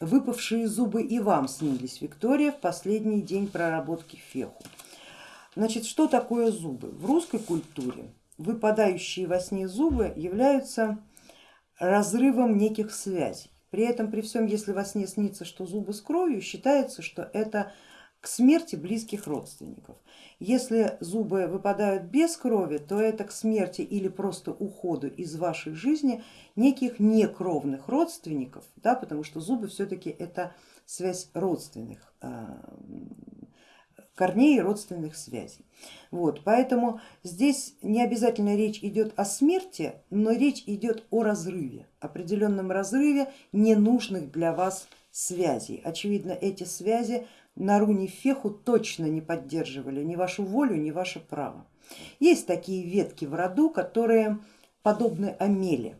выпавшие зубы и вам снились, Виктория, в последний день проработки феху. Значит, что такое зубы? В русской культуре выпадающие во сне зубы являются разрывом неких связей. При этом, при всем, если во сне снится, что зубы с кровью, считается, что это к смерти близких родственников. Если зубы выпадают без крови, то это к смерти или просто уходу из вашей жизни неких некровных родственников, да, потому что зубы все-таки это связь родственных а, корней и родственных связей. Вот, поэтому здесь не обязательно речь идет о смерти, но речь идет о разрыве, определенном разрыве ненужных для вас связей. Очевидно, эти связи на руне Феху точно не поддерживали ни вашу волю, ни ваше право. Есть такие ветки в роду, которые подобны Амеле,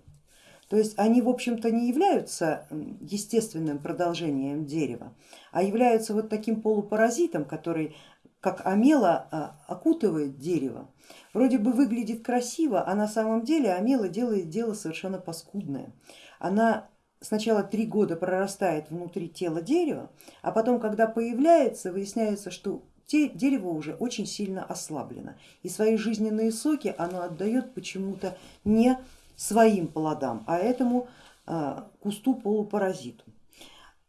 то есть они в общем-то не являются естественным продолжением дерева, а являются вот таким полупаразитом, который как амела а, окутывает дерево. Вроде бы выглядит красиво, а на самом деле амела делает дело совершенно паскудное. Она сначала три года прорастает внутри тела дерева, а потом, когда появляется, выясняется, что дерево уже очень сильно ослаблено и свои жизненные соки оно отдает почему-то не своим плодам, а этому а, кусту полупаразиту.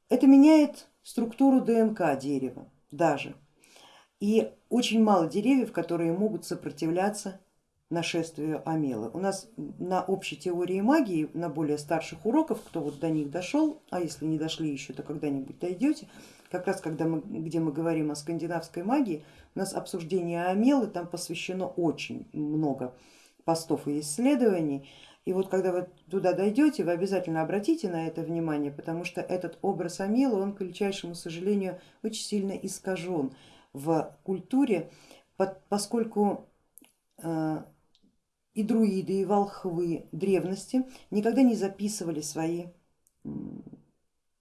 Это меняет структуру ДНК дерева даже. И очень мало деревьев, которые могут сопротивляться нашествию Амелы. У нас на общей теории магии, на более старших уроках, кто вот до них дошел, а если не дошли еще, то когда-нибудь дойдете, как раз когда мы, где мы говорим о скандинавской магии, у нас обсуждение Амелы, там посвящено очень много постов и исследований. И вот когда вы туда дойдете, вы обязательно обратите на это внимание, потому что этот образ Амилы, он, к величайшему сожалению, очень сильно искажен в культуре, поскольку э, и друиды, и волхвы древности никогда не записывали свои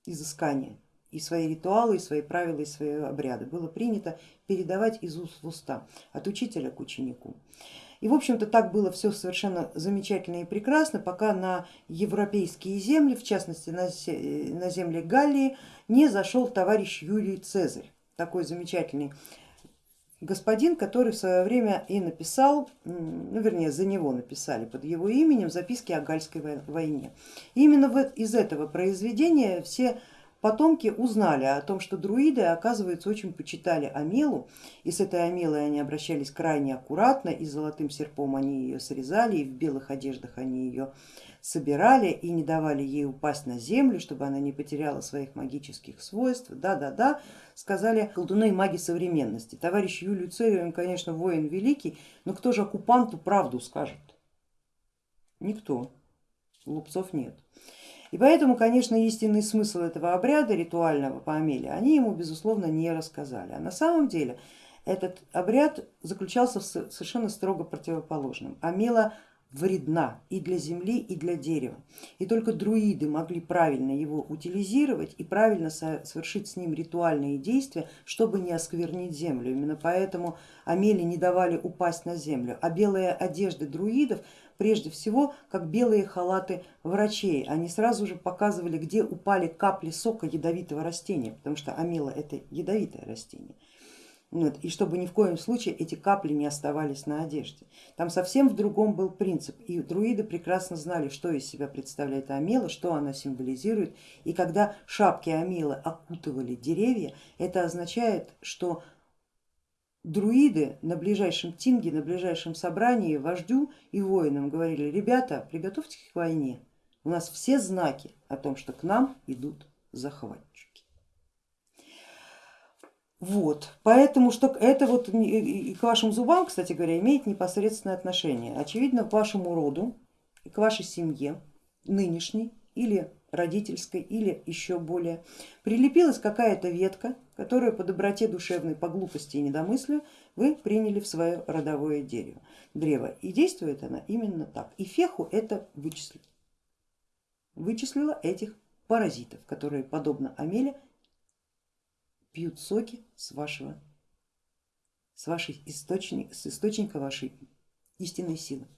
изыскания и свои ритуалы, и свои правила, и свои обряды. Было принято передавать из уст в уста, от учителя к ученику. И в общем-то так было все совершенно замечательно и прекрасно, пока на европейские земли, в частности на земли Галлии, не зашел товарищ Юлий Цезарь, такой замечательный господин, который в свое время и написал, ну вернее за него написали под его именем записки о Гальской войне. И именно из этого произведения все Потомки узнали о том, что друиды, оказывается, очень почитали Амелу, и с этой Амелой они обращались крайне аккуратно, и золотым серпом они ее срезали, и в белых одеждах они ее собирали и не давали ей упасть на землю, чтобы она не потеряла своих магических свойств. Да-да-да, сказали колдуны и маги современности. Товарищ Юлию Цезарь, он, конечно, воин великий, но кто же оккупанту правду скажет? Никто, лупцов нет. И поэтому, конечно, истинный смысл этого обряда ритуального по Амеле они ему, безусловно, не рассказали. А на самом деле этот обряд заключался в совершенно строго противоположном. Амела вредна и для земли, и для дерева. И только друиды могли правильно его утилизировать и правильно совершить с ним ритуальные действия, чтобы не осквернить землю. Именно поэтому Амели не давали упасть на землю, а белые одежды друидов прежде всего как белые халаты врачей. Они сразу же показывали, где упали капли сока ядовитого растения, потому что амела это ядовитое растение. Вот, и чтобы ни в коем случае эти капли не оставались на одежде. Там совсем в другом был принцип, и друиды прекрасно знали, что из себя представляет амела, что она символизирует, и когда шапки амелы окутывали деревья, это означает, что друиды на ближайшем тинге, на ближайшем собрании вождю и воинам говорили, ребята, приготовьтесь к войне, у нас все знаки о том, что к нам идут захватчики. Вот, поэтому что это вот и к вашим зубам, кстати говоря, имеет непосредственное отношение. Очевидно, к вашему роду, к вашей семье нынешней или родительской или еще более, прилепилась какая-то ветка, которую по доброте душевной, по глупости и недомыслию вы приняли в свое родовое дерево, древо. И действует она именно так. И феху это вычислила. Вычислила этих паразитов, которые подобно Амеле пьют соки с вашего, с вашей источника, с источника вашей истинной силы.